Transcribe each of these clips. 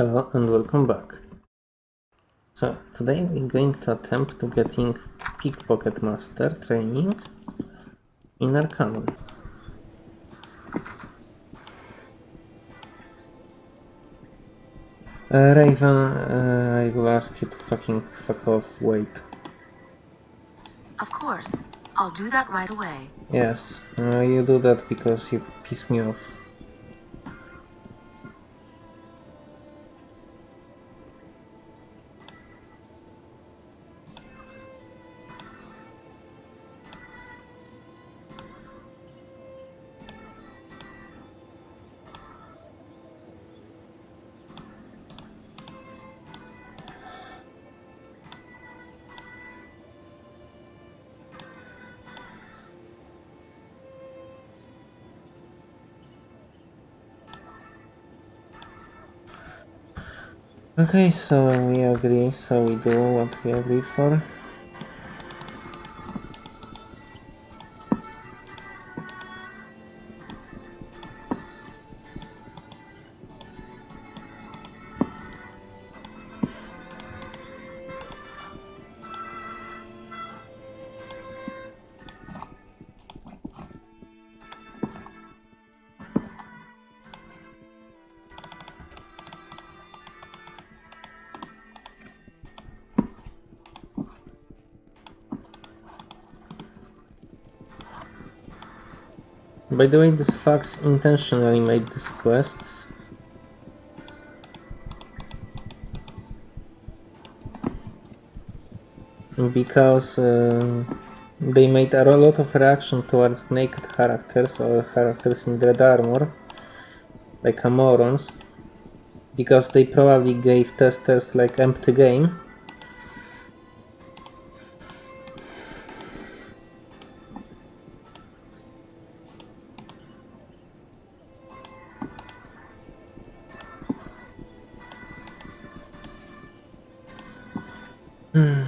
Hello and welcome back. So today we're going to attempt to getting Pickpocket Master training in Arcanum. Uh, Raven, uh, I will ask you to fucking fuck off, wait. Of course. I'll do that right away. Yes, uh, you do that because you piss me off. Okay, so we agree, so we do what we agree for. By the way, this fox intentionally made these quests. Because uh, they made a lot of reaction towards naked characters or characters in red armor, like morons, because they probably gave testers like empty game. Indeed.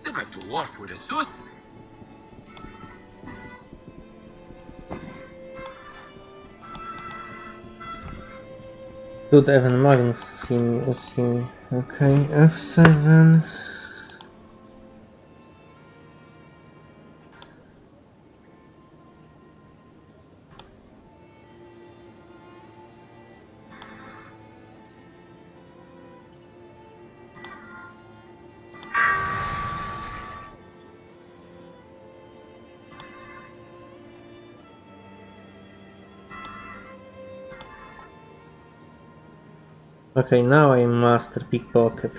Different dwarf with a. Dude, Evan Magnus me, see. Okay, F7. Okay, now I'm master pickpocket.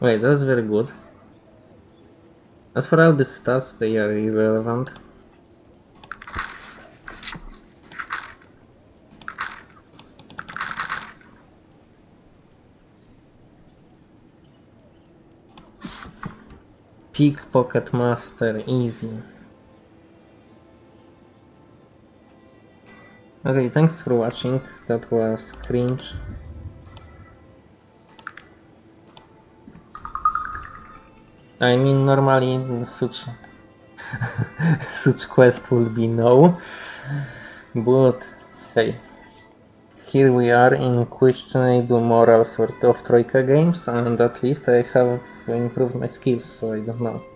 Wait, that's very good. As for all the stats, they are irrelevant. Pickpocket master, easy. Okay, thanks for watching. That was cringe. I mean, normally such such quest will be no, but hey, here we are in questionable morals sort of Troika games, and at least I have improved my skills, so I don't know.